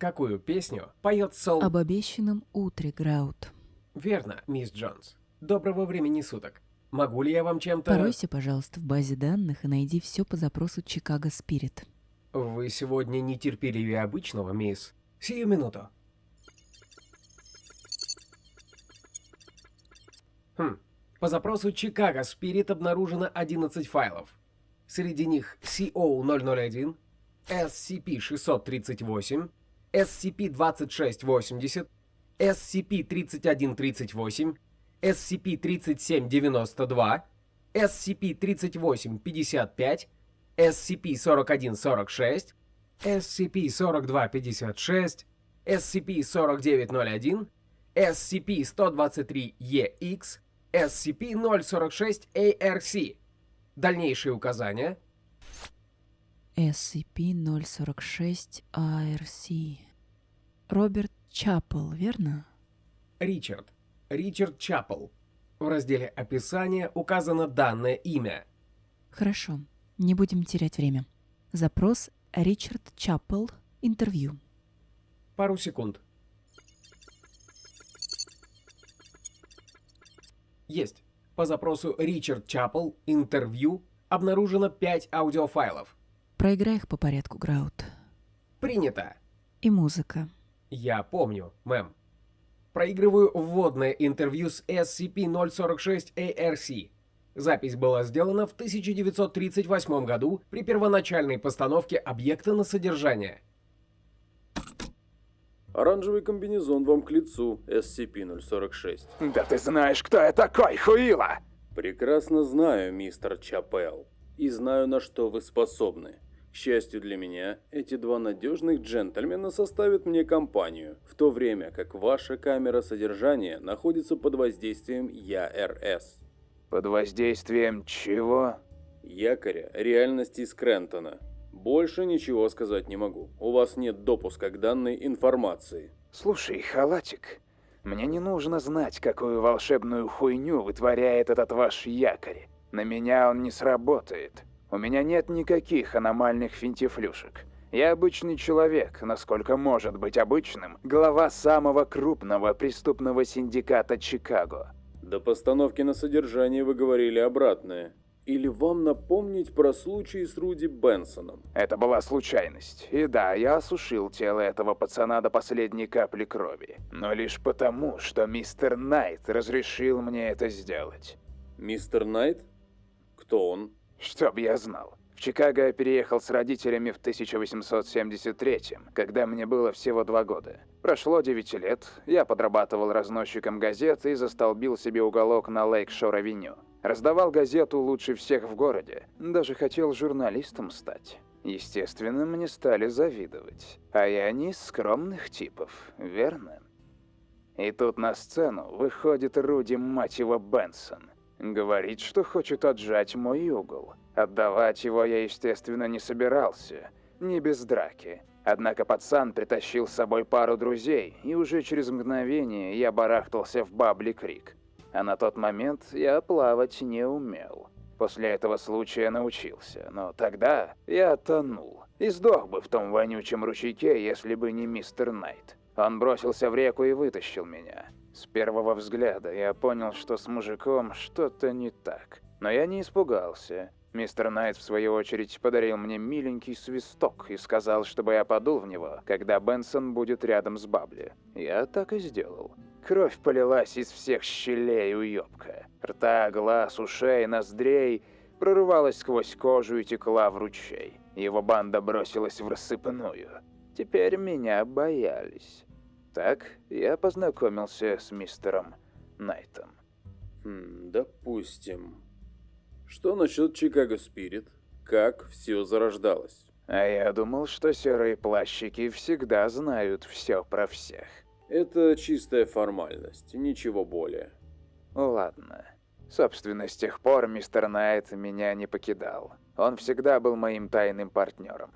Какую песню поет Сол... Об обещанном утре, Граут. Верно, мисс Джонс. Доброго времени суток. Могу ли я вам чем-то... Поройся, пожалуйста, в базе данных и найди все по запросу Чикаго Спирит. Вы сегодня нетерпеливее обычного, мисс. Сию минуту. Хм. По запросу Чикаго Спирит обнаружено 11 файлов. Среди них CO001, SCP-638, SCP-2680, SCP-3138, SCP-3792, SCP-3855, SCP-4146, SCP-4256, SCP-4901, SCP-123-EX, SCP-046-ARC. Дальнейшие указания. SCP-046-ARC. Роберт Чапл, верно? Ричард. Ричард Чапл. В разделе описания указано данное имя. Хорошо, не будем терять время. Запрос Ричард Чапл. Интервью. Пару секунд. Есть. По запросу Ричард Чапл. Интервью. Обнаружено 5 аудиофайлов. Проиграй их по порядку, Граут. Принято. И музыка. Я помню, мэм. Проигрываю вводное интервью с SCP-046-ARC. Запись была сделана в 1938 году при первоначальной постановке объекта на содержание. Оранжевый комбинезон вам к лицу, SCP-046. Да ты знаешь, кто я такой, Хуила! Прекрасно знаю, мистер Чапел. И знаю, на что вы способны. К счастью для меня, эти два надежных джентльмена составят мне компанию, в то время как ваша камера содержания находится под воздействием ЯРС. Под воздействием чего? Якоря реальности из Крентона. Больше ничего сказать не могу. У вас нет допуска к данной информации. Слушай, халатик, мне не нужно знать, какую волшебную хуйню вытворяет этот ваш якорь. На меня он не сработает. У меня нет никаких аномальных финтифлюшек. Я обычный человек, насколько может быть обычным, глава самого крупного преступного синдиката Чикаго. До постановки на содержание вы говорили обратное. Или вам напомнить про случай с Руди Бенсоном? Это была случайность. И да, я осушил тело этого пацана до последней капли крови. Но лишь потому, что мистер Найт разрешил мне это сделать. Мистер Найт? Кто он? Чтоб я знал. В Чикаго я переехал с родителями в 1873 когда мне было всего два года. Прошло 9 лет, я подрабатывал разносчиком газет и застолбил себе уголок на Лейк-Шор-авеню. Раздавал газету лучше всех в городе, даже хотел журналистом стать. Естественно, мне стали завидовать. А я не из скромных типов, верно? И тут на сцену выходит Руди, мать его, Бенсон. Говорит, что хочет отжать мой угол. Отдавать его я, естественно, не собирался. Не без драки. Однако пацан притащил с собой пару друзей, и уже через мгновение я барахтался в Бабли Крик. А на тот момент я плавать не умел. После этого случая научился, но тогда я тонул. И сдох бы в том вонючем ручейке, если бы не мистер Найт. Он бросился в реку и вытащил меня. С первого взгляда я понял, что с мужиком что-то не так. Но я не испугался. Мистер Найт, в свою очередь, подарил мне миленький свисток и сказал, чтобы я подул в него, когда Бенсон будет рядом с Бабли. Я так и сделал. Кровь полилась из всех щелей уёбка. Рта, глаз, ушей, ноздрей прорывалась сквозь кожу и текла в ручей. Его банда бросилась в рассыпную. Теперь меня боялись. Так я познакомился с мистером Найтом. Хм, допустим. Что насчет Чикаго Спирит? Как все зарождалось? А я думал, что серые плащики всегда знают все про всех. Это чистая формальность, ничего более. Ладно. Собственно, с тех пор мистер Найт меня не покидал. Он всегда был моим тайным партнером.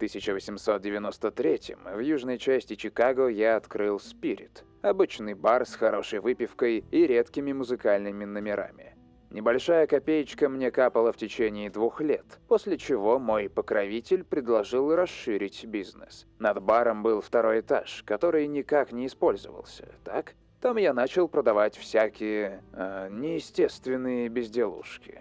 В 1893 в южной части Чикаго я открыл «Спирит» – обычный бар с хорошей выпивкой и редкими музыкальными номерами. Небольшая копеечка мне капала в течение двух лет, после чего мой покровитель предложил расширить бизнес. Над баром был второй этаж, который никак не использовался, так? Там я начал продавать всякие э, неестественные безделушки.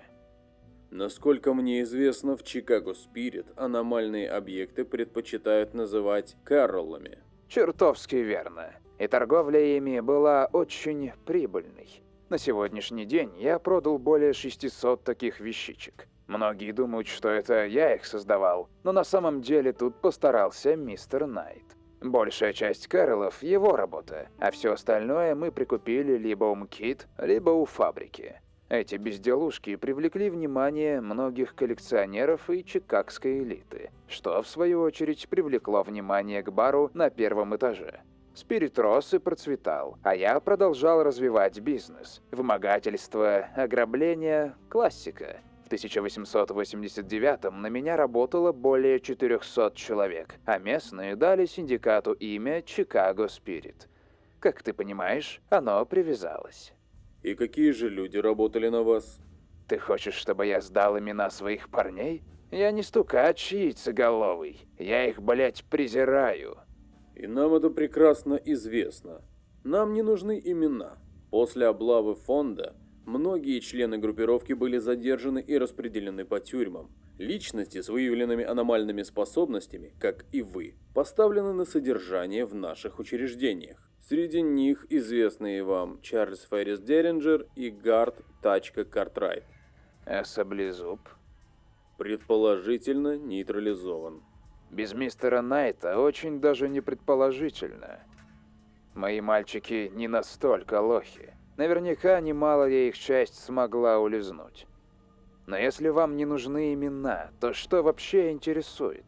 Насколько мне известно, в Чикаго Спирит аномальные объекты предпочитают называть Кэрроллами. Чертовски верно. И торговля ими была очень прибыльной. На сегодняшний день я продал более 600 таких вещичек. Многие думают, что это я их создавал, но на самом деле тут постарался мистер Найт. Большая часть Кэролов – его работа, а все остальное мы прикупили либо у МКИТ, либо у фабрики. Эти безделушки привлекли внимание многих коллекционеров и чикагской элиты, что, в свою очередь, привлекло внимание к бару на первом этаже. Спирит рос и процветал, а я продолжал развивать бизнес. Вымогательство, ограбление – классика. В 1889 на меня работало более 400 человек, а местные дали синдикату имя «Чикаго Спирит». Как ты понимаешь, оно привязалось. И какие же люди работали на вас? Ты хочешь, чтобы я сдал имена своих парней? Я не стукач яйцеголовый. Я их, блять, презираю. И нам это прекрасно известно. Нам не нужны имена. После облавы фонда многие члены группировки были задержаны и распределены по тюрьмам. Личности с выявленными аномальными способностями, как и вы, поставлены на содержание в наших учреждениях. Среди них известные вам Чарльз Феррис Деринджер и Гард Тачка Картрайт. А саблезуб? Предположительно нейтрализован. Без мистера Найта очень даже не предположительно. Мои мальчики не настолько лохи. Наверняка немалая их часть смогла улизнуть. Но если вам не нужны имена, то что вообще интересует?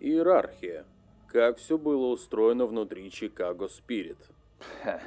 Иерархия. Как все было устроено внутри Чикаго Спирит. Ха.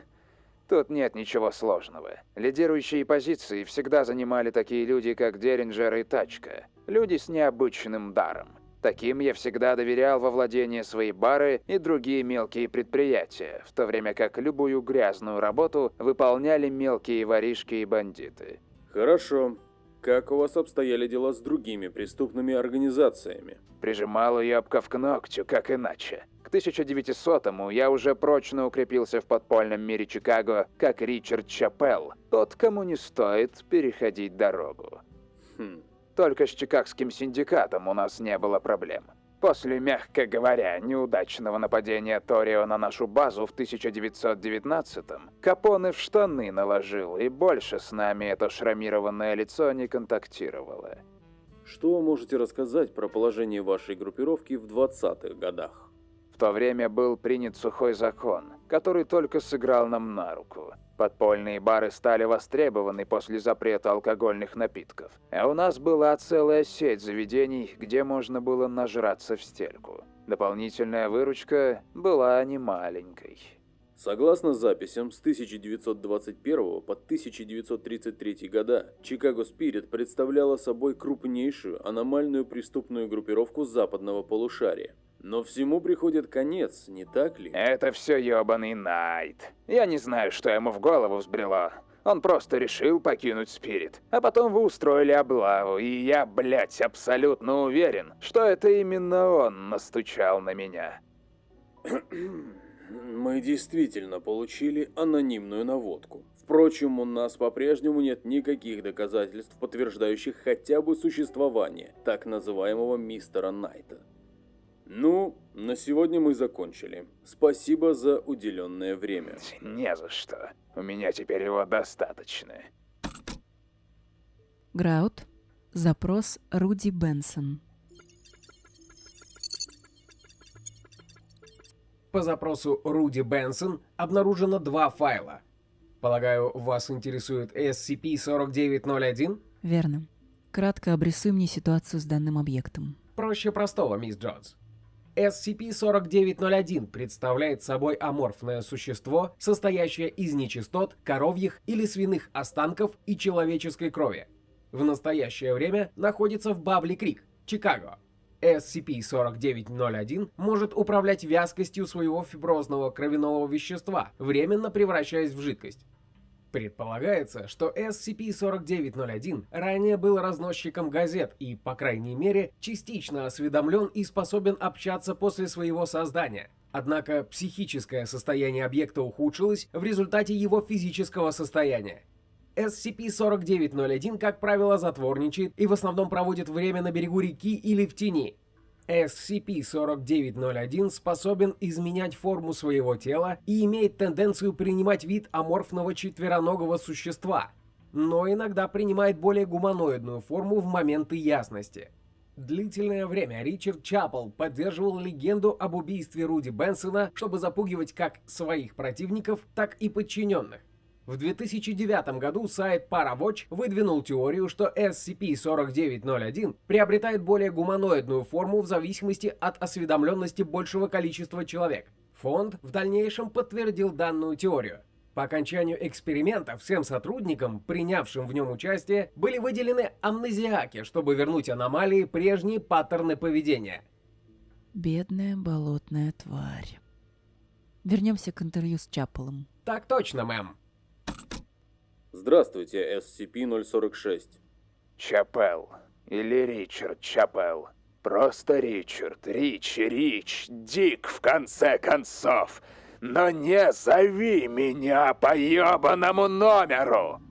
Тут нет ничего сложного. Лидирующие позиции всегда занимали такие люди, как Деринджер и Тачка. Люди с необычным даром. Таким я всегда доверял во владение своей бары и другие мелкие предприятия, в то время как любую грязную работу выполняли мелкие воришки и бандиты. Хорошо. Как у вас обстояли дела с другими преступными организациями? Прижимал ябка к ногтю, как иначе. К 1900-му я уже прочно укрепился в подпольном мире Чикаго, как Ричард Чапел, тот, кому не стоит переходить дорогу. Хм. Только с Чикагским синдикатом у нас не было проблем. После, мягко говоря, неудачного нападения Торио на нашу базу в 1919-м, Капоне в штаны наложил, и больше с нами это шрамированное лицо не контактировало. Что вы можете рассказать про положение вашей группировки в 20-х годах? В то время был принят сухой закон, который только сыграл нам на руку. Подпольные бары стали востребованы после запрета алкогольных напитков. А у нас была целая сеть заведений, где можно было нажраться в стельку. Дополнительная выручка была немаленькой. Согласно записям, с 1921 по 1933 года Чикаго Спирит представляла собой крупнейшую аномальную преступную группировку западного полушария. Но всему приходит конец, не так ли? Это все ебаный Найт. Я не знаю, что ему в голову взбрело. Он просто решил покинуть Спирит. А потом вы устроили облаву, и я, блядь, абсолютно уверен, что это именно он настучал на меня. Мы действительно получили анонимную наводку. Впрочем, у нас по-прежнему нет никаких доказательств, подтверждающих хотя бы существование так называемого мистера Найта. Ну, на сегодня мы закончили. Спасибо за уделенное время. Не за что. У меня теперь его достаточно. Граут. Запрос Руди Бенсон. По запросу Руди Бенсон обнаружено два файла. Полагаю, вас интересует SCP-4901? Верно. Кратко обрисуй мне ситуацию с данным объектом. Проще простого, мисс Джонс. SCP-4901 представляет собой аморфное существо, состоящее из нечистот, коровьих или свиных останков и человеческой крови. В настоящее время находится в Бабли-Крик, Чикаго. SCP-4901 может управлять вязкостью своего фиброзного кровяного вещества, временно превращаясь в жидкость. Предполагается, что SCP-4901 ранее был разносчиком газет и, по крайней мере, частично осведомлен и способен общаться после своего создания. Однако психическое состояние объекта ухудшилось в результате его физического состояния. SCP-4901, как правило, затворничает и в основном проводит время на берегу реки или в тени. SCP-4901 способен изменять форму своего тела и имеет тенденцию принимать вид аморфного четвероногого существа, но иногда принимает более гуманоидную форму в моменты ясности. Длительное время Ричард Чапл поддерживал легенду об убийстве Руди Бенсона, чтобы запугивать как своих противников, так и подчиненных. В 2009 году сайт Parawatch выдвинул теорию, что SCP-4901 приобретает более гуманоидную форму в зависимости от осведомленности большего количества человек. Фонд в дальнейшем подтвердил данную теорию. По окончанию эксперимента всем сотрудникам, принявшим в нем участие, были выделены амнезиаки, чтобы вернуть аномалии прежние паттерны поведения. Бедная болотная тварь. Вернемся к интервью с Чапелом. Так точно, мэм. Здравствуйте, SCP-046. Чапел. Или Ричард Чапел. Просто Ричард. Рич, Рич, Дик, в конце концов. Но не зови меня по ебаному номеру!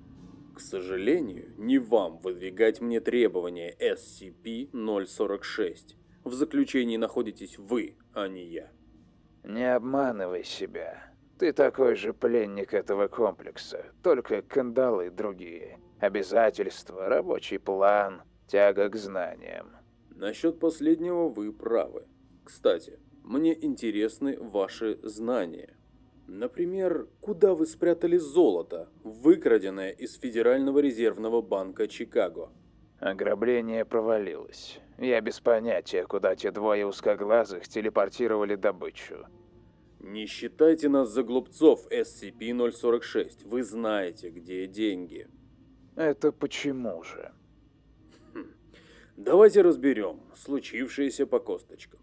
К сожалению, не вам выдвигать мне требования SCP-046. В заключении находитесь вы, а не я. Не обманывай себя. Ты такой же пленник этого комплекса, только кандалы другие. Обязательства, рабочий план, тяга к знаниям. Насчет последнего вы правы. Кстати, мне интересны ваши знания. Например, куда вы спрятали золото, выкраденное из Федерального резервного банка Чикаго? Ограбление провалилось. Я без понятия, куда те двое узкоглазых телепортировали добычу. Не считайте нас за глупцов, SCP-046. Вы знаете, где деньги. Это почему же? Хм. Давайте разберем случившееся по косточкам.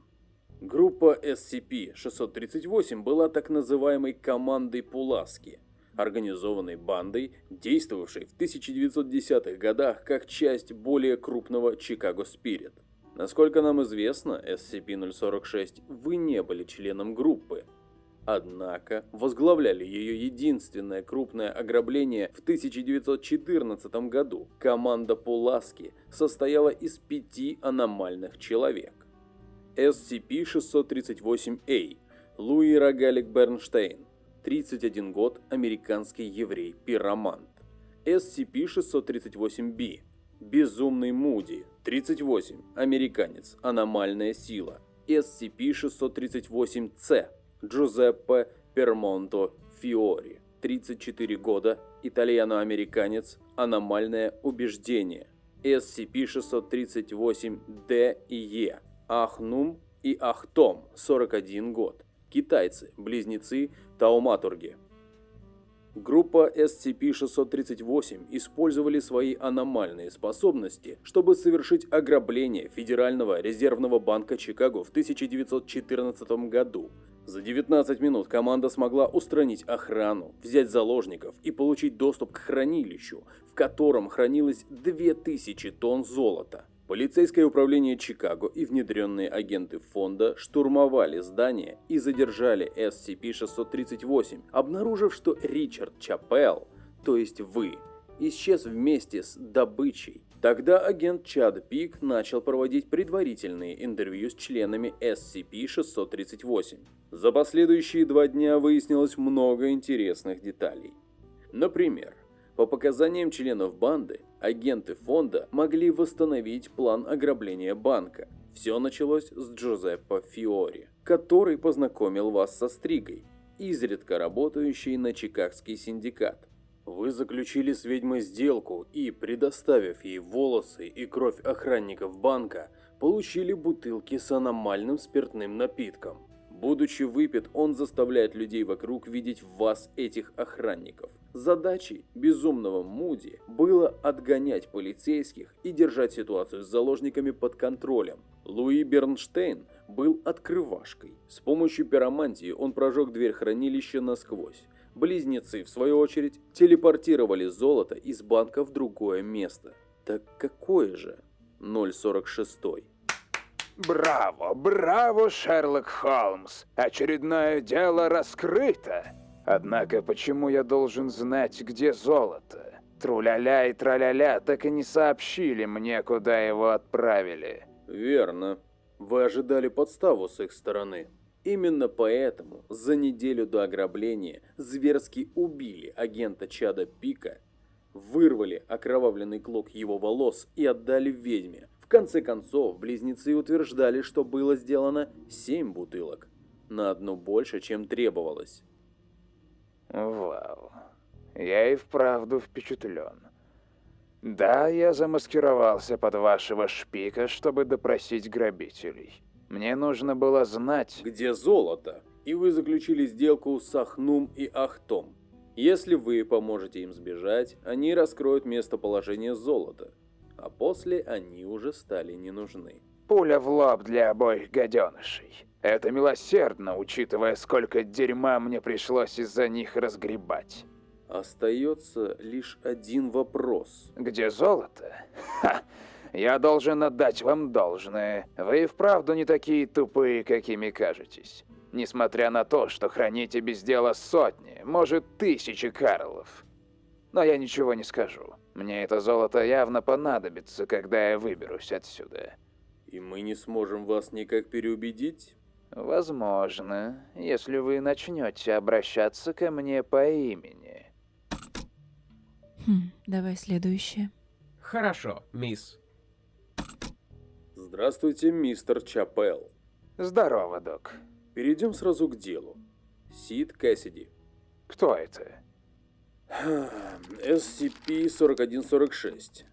Группа SCP-638 была так называемой командой Пуласки, организованной бандой, действовавшей в 1910-х годах как часть более крупного Chicago Spirit. Насколько нам известно, SCP-046, вы не были членом группы, Однако возглавляли ее единственное крупное ограбление в 1914 году. Команда Пуласки состояла из пяти аномальных человек. SCP-638-A Луи Рогалик Бернштейн 31 год, американский еврей-пиромант. SCP-638-B Безумный Муди 38, американец, аномальная сила. SCP-638-C Джузеппе Пермонто Фиори, 34 года, итальяно-американец, аномальное убеждение, SCP-638-D и E, Ахнум и Ахтом, 41 год, китайцы, близнецы, тауматурги. Группа SCP-638 использовали свои аномальные способности, чтобы совершить ограбление Федерального резервного банка Чикаго в 1914 году, за 19 минут команда смогла устранить охрану, взять заложников и получить доступ к хранилищу, в котором хранилось 2000 тонн золота. Полицейское управление Чикаго и внедренные агенты фонда штурмовали здание и задержали SCP-638, обнаружив, что Ричард Чапел, то есть вы, исчез вместе с добычей. Тогда агент Чад Пик начал проводить предварительные интервью с членами SCP-638. За последующие два дня выяснилось много интересных деталей. Например, по показаниям членов банды, агенты фонда могли восстановить план ограбления банка. Все началось с Джозеппо Фиори, который познакомил вас со Стригой, изредка работающей на Чикагский синдикат. Вы заключили с ведьмой сделку и, предоставив ей волосы и кровь охранников банка, получили бутылки с аномальным спиртным напитком. Будучи выпит, он заставляет людей вокруг видеть в вас этих охранников. Задачей безумного Муди было отгонять полицейских и держать ситуацию с заложниками под контролем. Луи Бернштейн был открывашкой. С помощью пиромантии он прожег дверь хранилища насквозь. Близнецы, в свою очередь, телепортировали золото из банка в другое место. Так какое же? 046. Браво, браво, Шерлок Холмс! Очередное дело раскрыто! Однако почему я должен знать, где золото? Труляля и траляля так и не сообщили мне, куда его отправили. Верно. Вы ожидали подставу с их стороны. Именно поэтому за неделю до ограбления зверски убили агента Чада Пика, вырвали окровавленный клок его волос и отдали ведьме, конце концов, близнецы утверждали, что было сделано семь бутылок. На одну больше, чем требовалось. Вау. Я и вправду впечатлен. Да, я замаскировался под вашего шпика, чтобы допросить грабителей. Мне нужно было знать... Где золото? И вы заключили сделку с Ахнум и Ахтом. Если вы поможете им сбежать, они раскроют местоположение золота а после они уже стали не нужны. Пуля в лоб для обоих гаденышей. Это милосердно, учитывая, сколько дерьма мне пришлось из-за них разгребать. Остается лишь один вопрос. Где золото? Ха! Я должен отдать вам должное. Вы и вправду не такие тупые, какими кажетесь. Несмотря на то, что храните без дела сотни, может, тысячи Карлов. Но я ничего не скажу. Мне это золото явно понадобится, когда я выберусь отсюда. И мы не сможем вас никак переубедить? Возможно, если вы начнете обращаться ко мне по имени. Хм, давай следующее. Хорошо, мисс. Здравствуйте, мистер Чапел. Здорово, док. Перейдем сразу к делу. Сид Кэссиди. Кто это? SCP-4146.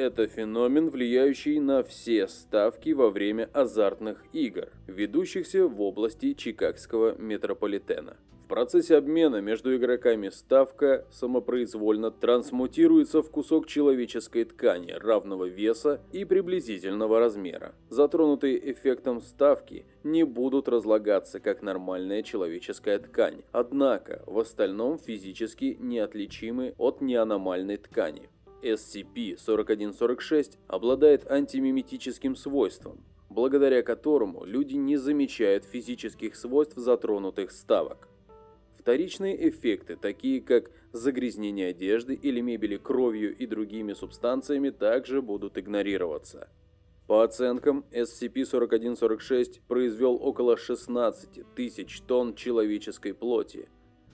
Это феномен, влияющий на все ставки во время азартных игр, ведущихся в области Чикагского метрополитена. В процессе обмена между игроками ставка самопроизвольно трансмутируется в кусок человеческой ткани равного веса и приблизительного размера. Затронутые эффектом ставки не будут разлагаться как нормальная человеческая ткань, однако в остальном физически неотличимы от неаномальной ткани. SCP-4146 обладает антимиметическим свойством, благодаря которому люди не замечают физических свойств затронутых ставок. Вторичные эффекты, такие как загрязнение одежды или мебели кровью и другими субстанциями, также будут игнорироваться. По оценкам, SCP-4146 произвел около 16 тысяч тонн человеческой плоти.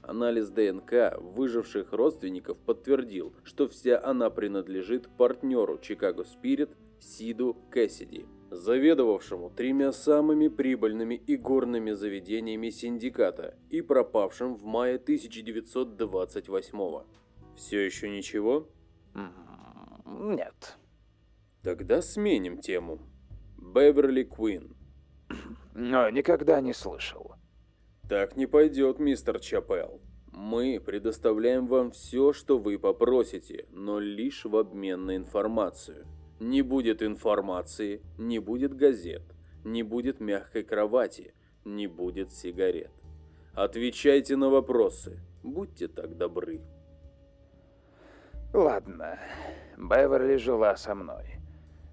Анализ ДНК выживших родственников подтвердил, что вся она принадлежит партнеру Chicago Spirit Сиду Кэссиди заведовавшему тремя самыми прибыльными игорными заведениями синдиката и пропавшим в мае 1928 -го. Все еще ничего? Нет. Тогда сменим тему. Беверли Куин. Но никогда не слышал. Так не пойдет, мистер Чапел. Мы предоставляем вам все, что вы попросите, но лишь в обмен на информацию. Не будет информации, не будет газет, не будет мягкой кровати, не будет сигарет. Отвечайте на вопросы, будьте так добры. Ладно, Беверли жила со мной.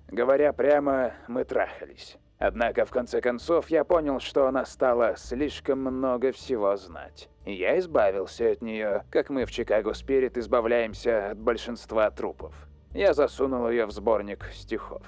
Говоря прямо, мы трахались. Однако, в конце концов, я понял, что она стала слишком много всего знать. Я избавился от нее, как мы в Чикаго Спирит избавляемся от большинства трупов. Я засунул ее в сборник стихов.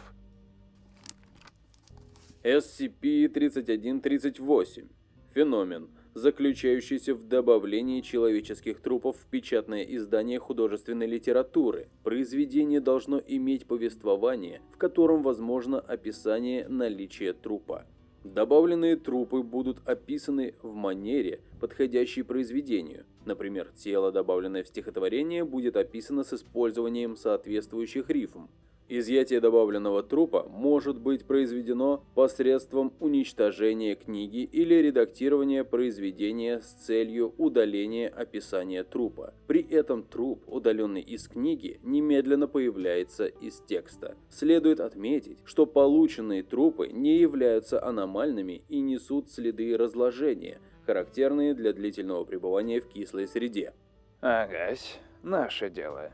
SCP-3138. Феномен, заключающийся в добавлении человеческих трупов в печатное издание художественной литературы. Произведение должно иметь повествование, в котором возможно описание наличия трупа. Добавленные трупы будут описаны в манере, подходящей произведению. Например, тело, добавленное в стихотворение, будет описано с использованием соответствующих рифм. Изъятие добавленного трупа может быть произведено посредством уничтожения книги или редактирования произведения с целью удаления описания трупа. При этом труп, удаленный из книги, немедленно появляется из текста. Следует отметить, что полученные трупы не являются аномальными и несут следы разложения, характерные для длительного пребывания в кислой среде. Агась, наше дело.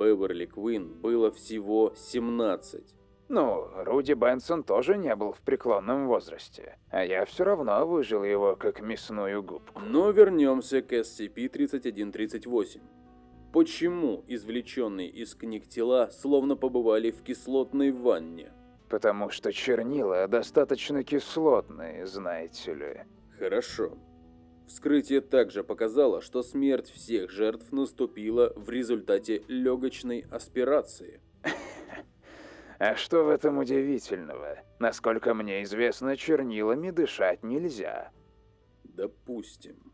Беверли Квин было всего 17. Ну, Руди Бенсон тоже не был в преклонном возрасте, а я все равно выжил его как мясную губку. Но вернемся к SCP-3138. Почему извлеченные из книг тела словно побывали в кислотной ванне? Потому что чернила достаточно кислотные, знаете ли. Хорошо. Вскрытие также показало, что смерть всех жертв наступила в результате легочной аспирации. А что в этом удивительного? Насколько мне известно, чернилами дышать нельзя. Допустим.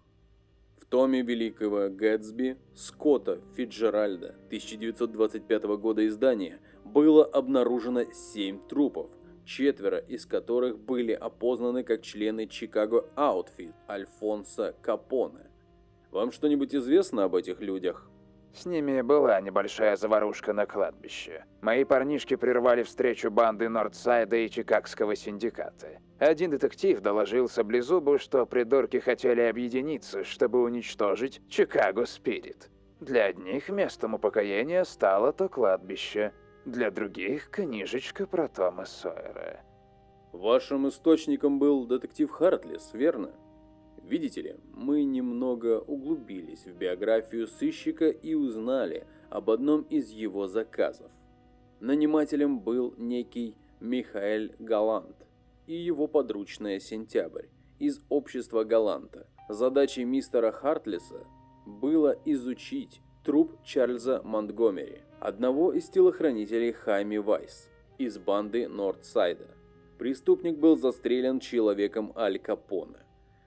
В томе великого Гэтсби Скотта Фиджеральда 1925 года издания было обнаружено семь трупов, четверо из которых были опознаны как члены Чикаго Аутфит Альфонса Капоне. Вам что-нибудь известно об этих людях? С ними была небольшая заварушка на кладбище. Мои парнишки прервали встречу банды Нордсайда и Чикагского синдиката. Один детектив доложил Саблезубу, что придурки хотели объединиться, чтобы уничтожить Чикаго Спирит. Для одних местом упокоения стало то кладбище, для других книжечка про Тома Сойера. Вашим источником был детектив Хартлес, верно? Видите ли, мы немного углубились в биографию сыщика и узнали об одном из его заказов. Нанимателем был некий Михаэль Галант и его подручная Сентябрь из общества Галанта. Задачей мистера Хартлеса было изучить труп Чарльза Монтгомери, одного из телохранителей Хайми Вайс из банды Нордсайда. Преступник был застрелен человеком Аль Капоне.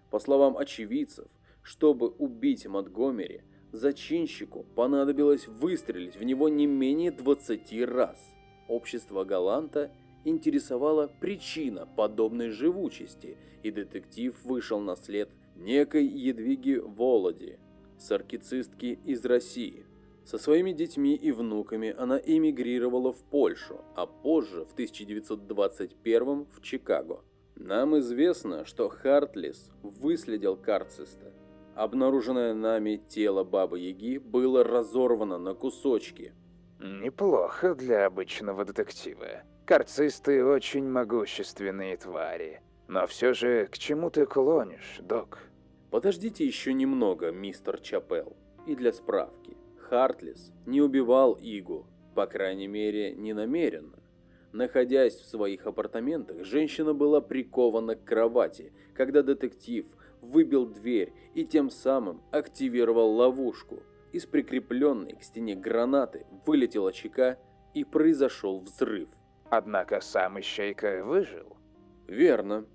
По словам очевидцев, чтобы убить Монтгомери, зачинщику понадобилось выстрелить в него не менее 20 раз. Общество Галанта интересовала причина подобной живучести, и детектив вышел на след некой Едвиги Володи, саркицистки из России. Со своими детьми и внуками она эмигрировала в Польшу, а позже, в 1921 в Чикаго. Нам известно, что Хартлис выследил Карциста. Обнаруженное нами тело Бабы-Яги было разорвано на кусочки. Неплохо для обычного детектива. Карцисты очень могущественные твари. Но все же, к чему ты клонишь, док? Подождите еще немного, мистер Чапел. И для справки. Хартлис не убивал Игу, по крайней мере, не намеренно. Находясь в своих апартаментах, женщина была прикована к кровати, когда детектив выбил дверь и тем самым активировал ловушку. Из прикрепленной к стене гранаты вылетела чека и произошел взрыв. Однако сам Ищейка выжил. Верно.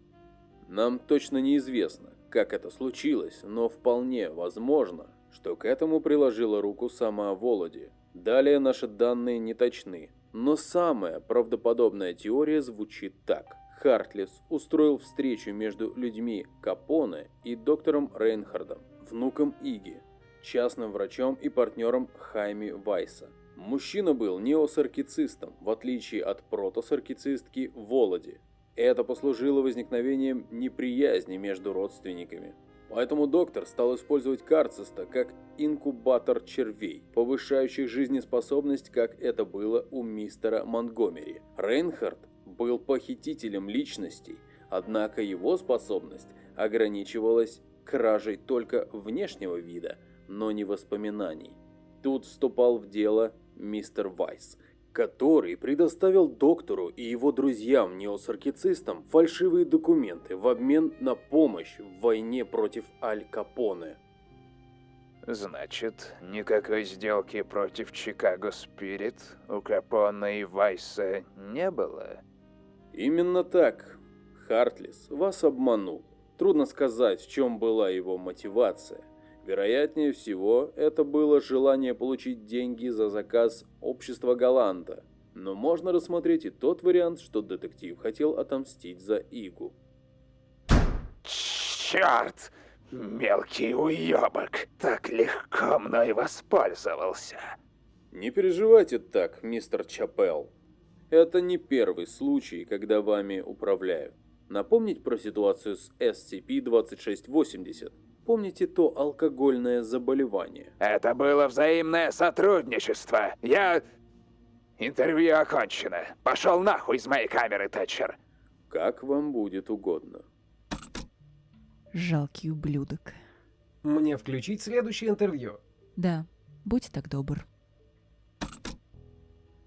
Нам точно неизвестно, как это случилось, но вполне возможно, что к этому приложила руку сама Володи. Далее наши данные не точны, но самая правдоподобная теория звучит так. Хартлес устроил встречу между людьми Капоне и доктором Рейнхардом, внуком Иги, частным врачом и партнером Хайми Вайса. Мужчина был неосаркицистом, в отличие от протосаркицистки Володи. Это послужило возникновением неприязни между родственниками. Поэтому доктор стал использовать карциста как инкубатор червей, повышающих жизнеспособность, как это было у мистера Монгомери. Рейнхард был похитителем личностей, однако его способность ограничивалась кражей только внешнего вида, но не воспоминаний. Тут вступал в дело мистер Вайс, который предоставил доктору и его друзьям-неосаркицистам фальшивые документы в обмен на помощь в войне против Аль Капоне. Значит, никакой сделки против Чикаго Спирит у Капона и Вайса не было? Именно так. Хартлис вас обманул. Трудно сказать, в чем была его мотивация. Вероятнее всего, это было желание получить деньги за заказ общества Галанта. Но можно рассмотреть и тот вариант, что детектив хотел отомстить за Игу. Черт! Мелкий уебок! Так легко мной воспользовался. Не переживайте так, мистер Чапел. Это не первый случай, когда вами управляют. Напомнить про ситуацию с SCP-2680? Помните то алкогольное заболевание? Это было взаимное сотрудничество. Я... Интервью окончено. Пошел нахуй из моей камеры, Тэтчер. Как вам будет угодно. Жалкий ублюдок. Мне включить следующее интервью? Да, будь так добр.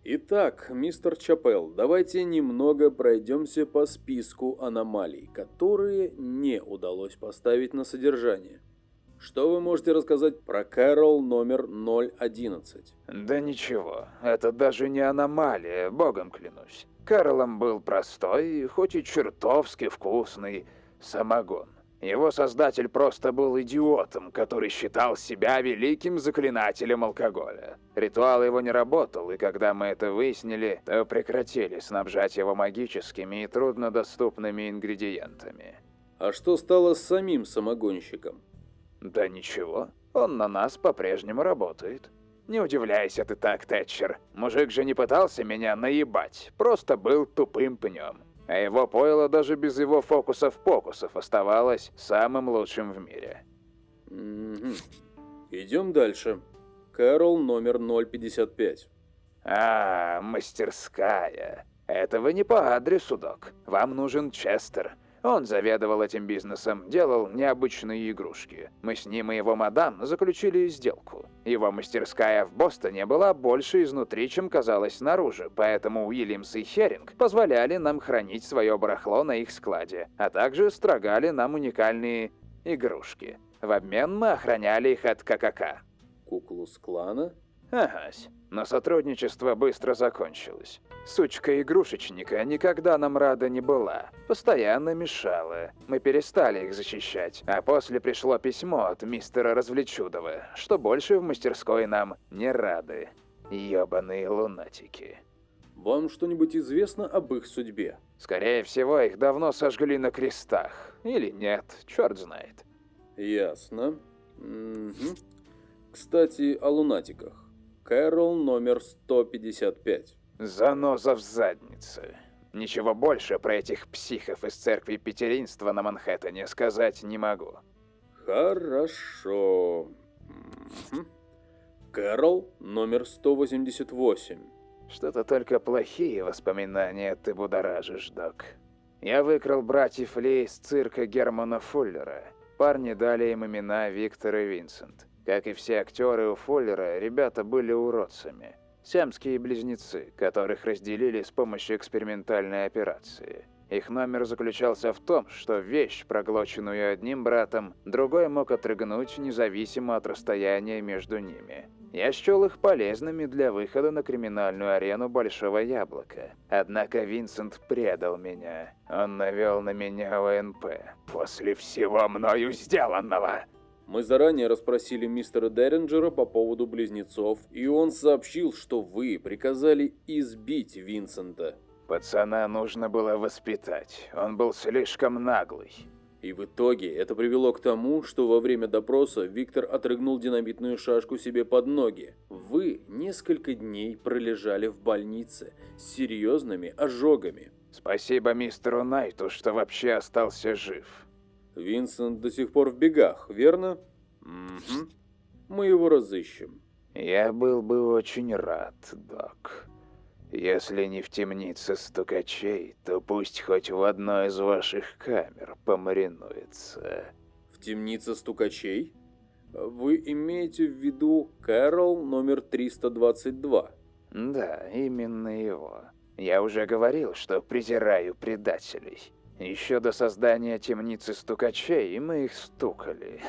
Итак, мистер Чапел, давайте немного пройдемся по списку аномалий, которые не удалось поставить на содержание. Что вы можете рассказать про Кэрол номер 011? Да ничего, это даже не аномалия, богом клянусь. Кэролом был простой, хоть и чертовски вкусный самогон. Его создатель просто был идиотом, который считал себя великим заклинателем алкоголя. Ритуал его не работал, и когда мы это выяснили, то прекратили снабжать его магическими и труднодоступными ингредиентами. А что стало с самим самогонщиком? Да ничего, он на нас по-прежнему работает. Не удивляйся ты так, Тэтчер. Мужик же не пытался меня наебать, просто был тупым пнем. А его пойло даже без его фокусов-покусов оставалось самым лучшим в мире. Идем дальше. Кэрол номер 055. А, мастерская. Это вы не по адресу, док. Вам нужен Честер. Он заведовал этим бизнесом, делал необычные игрушки. Мы с ним и его мадам заключили сделку. Его мастерская в Бостоне была больше изнутри, чем казалось снаружи, поэтому Уильямс и Херинг позволяли нам хранить свое барахло на их складе, а также строгали нам уникальные игрушки. В обмен мы охраняли их от ККК. Куклус клана? Агась. Но сотрудничество быстро закончилось. Сучка игрушечника никогда нам рада не была. Постоянно мешала. Мы перестали их защищать. А после пришло письмо от мистера Развлечудова, что больше в мастерской нам не рады. Ёбаные лунатики. Вам что-нибудь известно об их судьбе? Скорее всего, их давно сожгли на крестах. Или нет, черт знает. Ясно. Угу. Кстати, о лунатиках. Кэрол номер 155. Заноза в заднице. Ничего больше про этих психов из церкви Петеринства на Манхэттене сказать не могу. Хорошо. Кэрол номер 188. Что-то только плохие воспоминания ты будоражишь, док. Я выкрал братьев Ли из цирка Германа Фуллера. Парни дали им имена Виктор и Винсент. Как и все актеры у Фоллера, ребята были уродцами. Сиамские близнецы, которых разделили с помощью экспериментальной операции. Их номер заключался в том, что вещь, проглоченную одним братом, другой мог отрыгнуть независимо от расстояния между ними. Я счел их полезными для выхода на криминальную арену Большого Яблока. Однако Винсент предал меня. Он навел на меня ОНП. После всего мною сделанного. Мы заранее расспросили мистера Деринджера по поводу близнецов, и он сообщил, что вы приказали избить Винсента. Пацана нужно было воспитать. Он был слишком наглый. И в итоге это привело к тому, что во время допроса Виктор отрыгнул динамитную шашку себе под ноги. Вы несколько дней пролежали в больнице с серьезными ожогами. Спасибо мистеру Найту, что вообще остался жив. Винсент до сих пор в бегах, верно? Угу. Мы его разыщем. Я был бы очень рад, док. Если не в темнице стукачей, то пусть хоть в одной из ваших камер помаринуется. В темнице стукачей? Вы имеете в виду Кэрол номер 322? Да, именно его. Я уже говорил, что презираю предателей. Еще до создания темницы стукачей мы их стукали.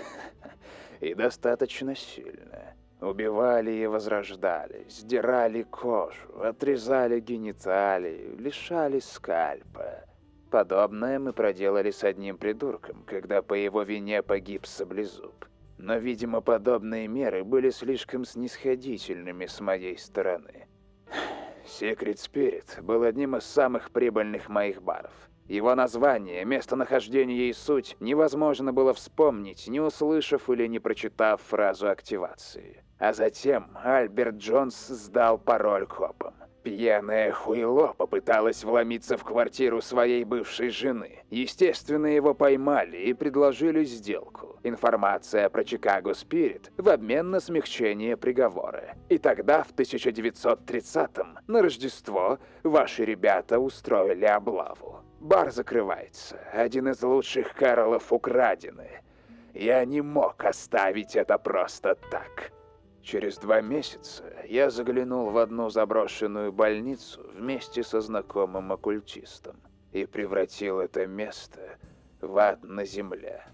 И достаточно сильно. Убивали и возрождали, сдирали кожу, отрезали гениталии, лишали скальпа. Подобное мы проделали с одним придурком, когда по его вине погиб Саблезуб. Но, видимо, подобные меры были слишком снисходительными с моей стороны. Secret Spirit был одним из самых прибыльных моих баров. Его название, местонахождение и суть невозможно было вспомнить, не услышав или не прочитав фразу активации. А затем Альберт Джонс сдал пароль копам. Пьяное хуйло попыталось вломиться в квартиру своей бывшей жены. Естественно, его поймали и предложили сделку. Информация про Чикаго Спирит в обмен на смягчение приговора. И тогда, в 1930-м, на Рождество, ваши ребята устроили облаву. Бар закрывается. Один из лучших Кэролов украдены. Я не мог оставить это просто так. Через два месяца я заглянул в одну заброшенную больницу вместе со знакомым оккультистом и превратил это место в ад на земле.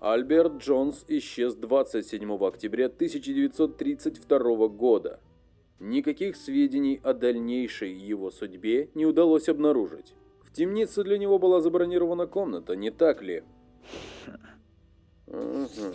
Альберт Джонс исчез 27 октября 1932 года. Никаких сведений о дальнейшей его судьбе не удалось обнаружить. Темнице для него была забронирована комната, не так ли? Угу.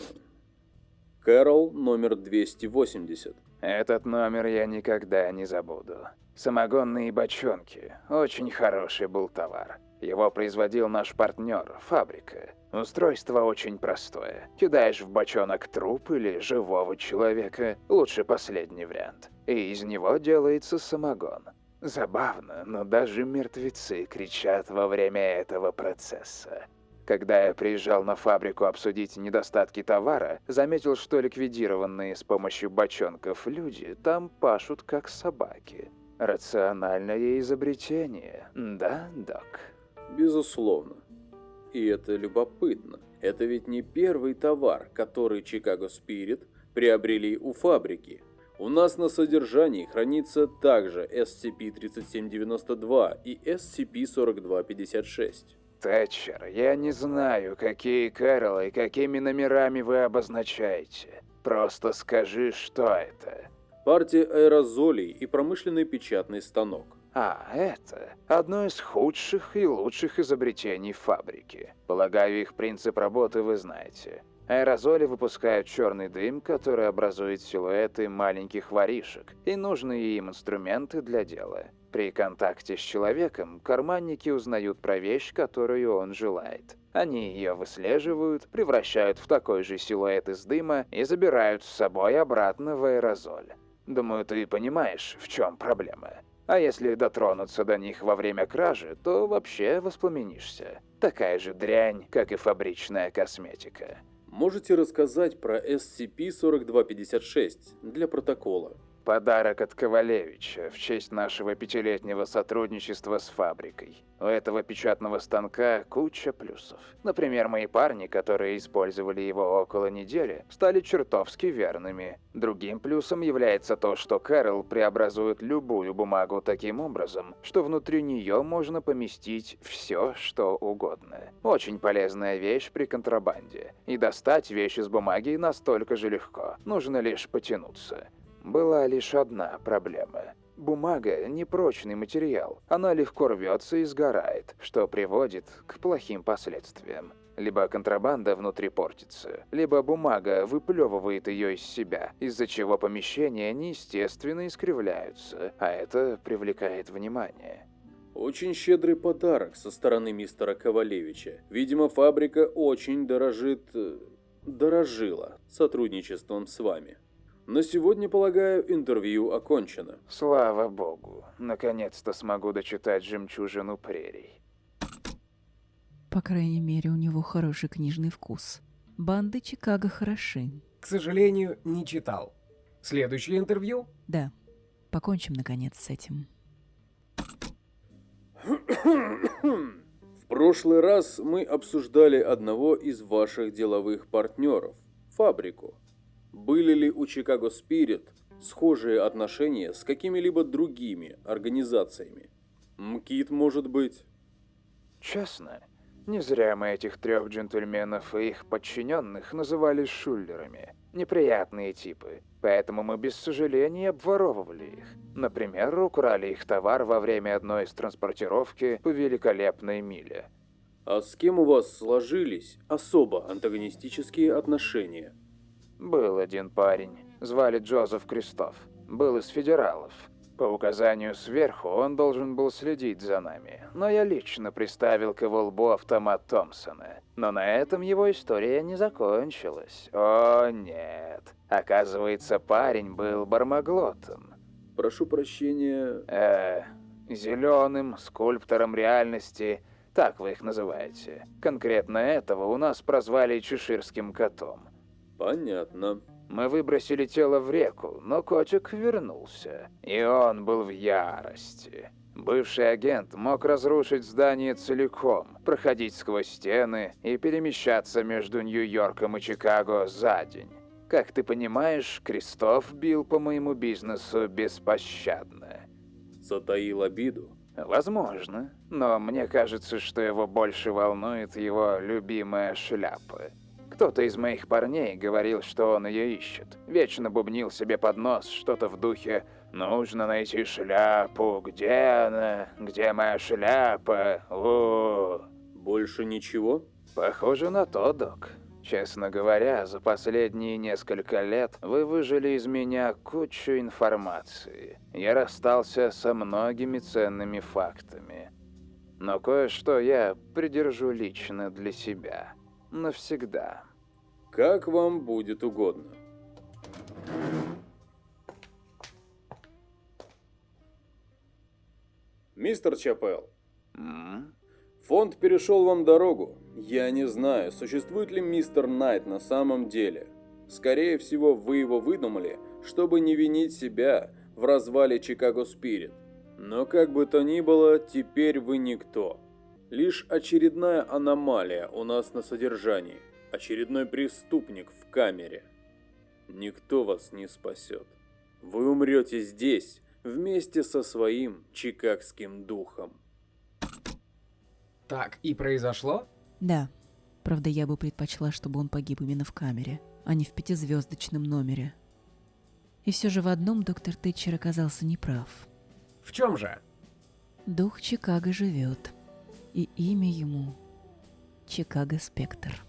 Кэрол, номер 280. Этот номер я никогда не забуду. Самогонные бочонки. Очень хороший был товар. Его производил наш партнер, фабрика. Устройство очень простое. Кидаешь в бочонок труп или живого человека, лучше последний вариант. И из него делается самогон. Забавно, но даже мертвецы кричат во время этого процесса. Когда я приезжал на фабрику обсудить недостатки товара, заметил, что ликвидированные с помощью бочонков люди там пашут как собаки. Рациональное изобретение, да, док? Безусловно. И это любопытно. Это ведь не первый товар, который Chicago Spirit приобрели у фабрики. У нас на содержании хранится также SCP-3792 и SCP-4256. Тэтчер, я не знаю, какие Кэролы и какими номерами вы обозначаете. Просто скажи, что это. Партия аэрозолей и промышленный печатный станок. А, это одно из худших и лучших изобретений фабрики. Полагаю, их принцип работы вы знаете. Аэрозоли выпускают черный дым, который образует силуэты маленьких воришек и нужные им инструменты для дела. При контакте с человеком карманники узнают про вещь, которую он желает. Они ее выслеживают, превращают в такой же силуэт из дыма и забирают с собой обратно в аэрозоль. Думаю, ты понимаешь, в чем проблема. А если дотронуться до них во время кражи, то вообще воспламенишься. Такая же дрянь, как и фабричная косметика. Можете рассказать про SCP-4256 для протокола? Подарок от Ковалевича в честь нашего пятилетнего сотрудничества с фабрикой. У этого печатного станка куча плюсов. Например, мои парни, которые использовали его около недели, стали чертовски верными. Другим плюсом является то, что Кэрол преобразует любую бумагу таким образом, что внутри нее можно поместить все, что угодно. Очень полезная вещь при контрабанде. И достать вещь из бумаги настолько же легко. Нужно лишь потянуться. Была лишь одна проблема. Бумага – непрочный материал. Она легко рвется и сгорает, что приводит к плохим последствиям. Либо контрабанда внутри портится, либо бумага выплевывает ее из себя, из-за чего помещения неестественно искривляются, а это привлекает внимание. Очень щедрый подарок со стороны мистера Ковалевича. Видимо, фабрика очень дорожит... Э, дорожила сотрудничеством с вами. На сегодня, полагаю, интервью окончено. Слава богу. Наконец-то смогу дочитать «Жемчужину прерий». По крайней мере, у него хороший книжный вкус. Банды Чикаго хороши. К сожалению, не читал. Следующее интервью? Да. Покончим, наконец, с этим. В прошлый раз мы обсуждали одного из ваших деловых партнеров – фабрику. Были ли у Chicago Spirit схожие отношения с какими-либо другими организациями? МКИТ, может быть? Честно, не зря мы этих трех джентльменов и их подчиненных называли шулерами. Неприятные типы, поэтому мы без сожаления обворовывали их. Например, украли их товар во время одной из транспортировки по великолепной миле. А с кем у вас сложились особо антагонистические отношения? Был один парень, звали Джозеф Кристоф. Был из федералов. По указанию сверху он должен был следить за нами, но я лично приставил к его лбу автомат Томпсона. Но на этом его история не закончилась. О, нет. Оказывается, парень был бармаглотом. Прошу прощения. Э, зеленым скульптором реальности, так вы их называете. Конкретно этого у нас прозвали чеширским котом. Понятно. Мы выбросили тело в реку, но котик вернулся. И он был в ярости. Бывший агент мог разрушить здание целиком, проходить сквозь стены и перемещаться между Нью-Йорком и Чикаго за день. Как ты понимаешь, Кристоф бил по моему бизнесу беспощадно. Затаил обиду. Возможно, но мне кажется, что его больше волнует его любимая шляпа. Кто-то из моих парней говорил, что он ее ищет. Вечно бубнил себе под нос что-то в духе «Нужно найти шляпу. Где она? Где моя шляпа? О, Больше ничего? Похоже на то, док. Честно говоря, за последние несколько лет вы выжили из меня кучу информации. Я расстался со многими ценными фактами. Но кое-что я придержу лично для себя. Навсегда. Как вам будет угодно. Мистер Чапел, фонд перешел вам дорогу. Я не знаю, существует ли мистер Найт на самом деле. Скорее всего, вы его выдумали, чтобы не винить себя в развале Чикаго Спирит. Но как бы то ни было, теперь вы никто. Лишь очередная аномалия у нас на содержании. Очередной преступник в камере. Никто вас не спасет. Вы умрете здесь, вместе со своим чикагским духом. Так и произошло? Да. Правда, я бы предпочла, чтобы он погиб именно в камере, а не в пятизвездочном номере. И все же в одном доктор Тэтчер оказался неправ. В чем же? Дух Чикаго живет. И имя ему Чикаго Спектр.